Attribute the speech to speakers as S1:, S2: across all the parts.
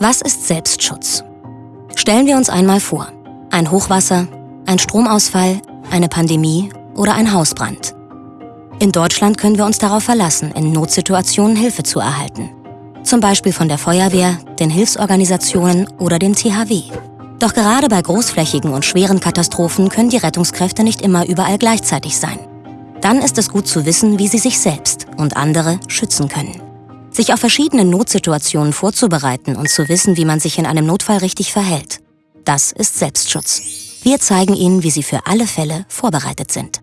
S1: Was ist Selbstschutz? Stellen wir uns einmal vor. Ein Hochwasser, ein Stromausfall, eine Pandemie oder ein Hausbrand. In Deutschland können wir uns darauf verlassen, in Notsituationen Hilfe zu erhalten. Zum Beispiel von der Feuerwehr, den Hilfsorganisationen oder dem THW. Doch gerade bei großflächigen und schweren Katastrophen können die Rettungskräfte nicht immer überall gleichzeitig sein. Dann ist es gut zu wissen, wie sie sich selbst und andere schützen können. Sich auf verschiedene Notsituationen vorzubereiten und zu wissen, wie man sich in einem Notfall richtig verhält. Das ist Selbstschutz. Wir zeigen Ihnen, wie Sie für alle Fälle vorbereitet sind.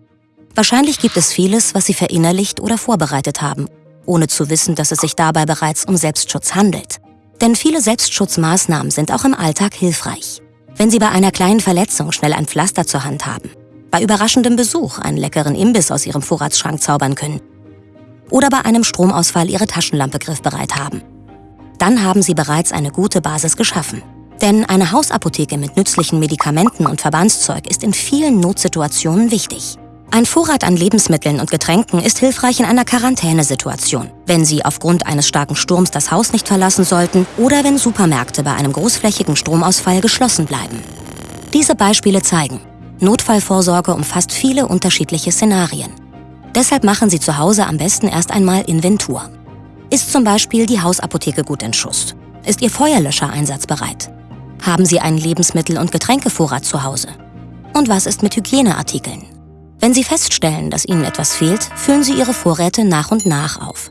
S1: Wahrscheinlich gibt es vieles, was Sie verinnerlicht oder vorbereitet haben, ohne zu wissen, dass es sich dabei bereits um Selbstschutz handelt. Denn viele Selbstschutzmaßnahmen sind auch im Alltag hilfreich. Wenn Sie bei einer kleinen Verletzung schnell ein Pflaster zur Hand haben, bei überraschendem Besuch einen leckeren Imbiss aus Ihrem Vorratsschrank zaubern können oder bei einem Stromausfall Ihre Taschenlampe griffbereit haben. Dann haben Sie bereits eine gute Basis geschaffen. Denn eine Hausapotheke mit nützlichen Medikamenten und Verbandszeug ist in vielen Notsituationen wichtig. Ein Vorrat an Lebensmitteln und Getränken ist hilfreich in einer Quarantänesituation, wenn Sie aufgrund eines starken Sturms das Haus nicht verlassen sollten oder wenn Supermärkte bei einem großflächigen Stromausfall geschlossen bleiben. Diese Beispiele zeigen, Notfallvorsorge umfasst viele unterschiedliche Szenarien. Deshalb machen Sie zu Hause am besten erst einmal Inventur. Ist zum Beispiel die Hausapotheke gut in Schuss? Ist Ihr Feuerlöscher einsatzbereit? Haben Sie einen Lebensmittel- und Getränkevorrat zu Hause? Und was ist mit Hygieneartikeln? Wenn Sie feststellen, dass Ihnen etwas fehlt, füllen Sie Ihre Vorräte nach und nach auf.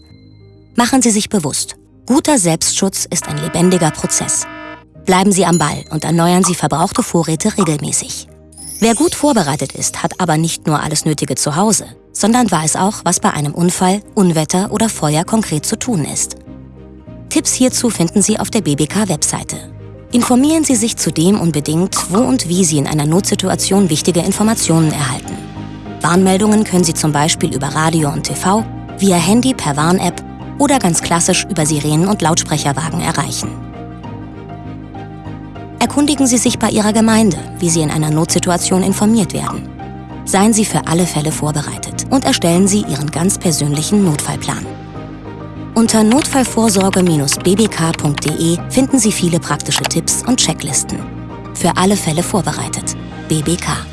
S1: Machen Sie sich bewusst, guter Selbstschutz ist ein lebendiger Prozess. Bleiben Sie am Ball und erneuern Sie verbrauchte Vorräte regelmäßig. Wer gut vorbereitet ist, hat aber nicht nur alles Nötige zu Hause, sondern weiß auch, was bei einem Unfall, Unwetter oder Feuer konkret zu tun ist. Tipps hierzu finden Sie auf der BBK-Webseite. Informieren Sie sich zudem unbedingt, wo und wie Sie in einer Notsituation wichtige Informationen erhalten. Warnmeldungen können Sie zum Beispiel über Radio und TV, via Handy per Warn-App oder ganz klassisch über Sirenen und Lautsprecherwagen erreichen. Erkundigen Sie sich bei Ihrer Gemeinde, wie Sie in einer Notsituation informiert werden. Seien Sie für alle Fälle vorbereitet und erstellen Sie Ihren ganz persönlichen Notfallplan. Unter notfallvorsorge-bbk.de finden Sie viele praktische Tipps und Checklisten. Für alle Fälle vorbereitet. BBK.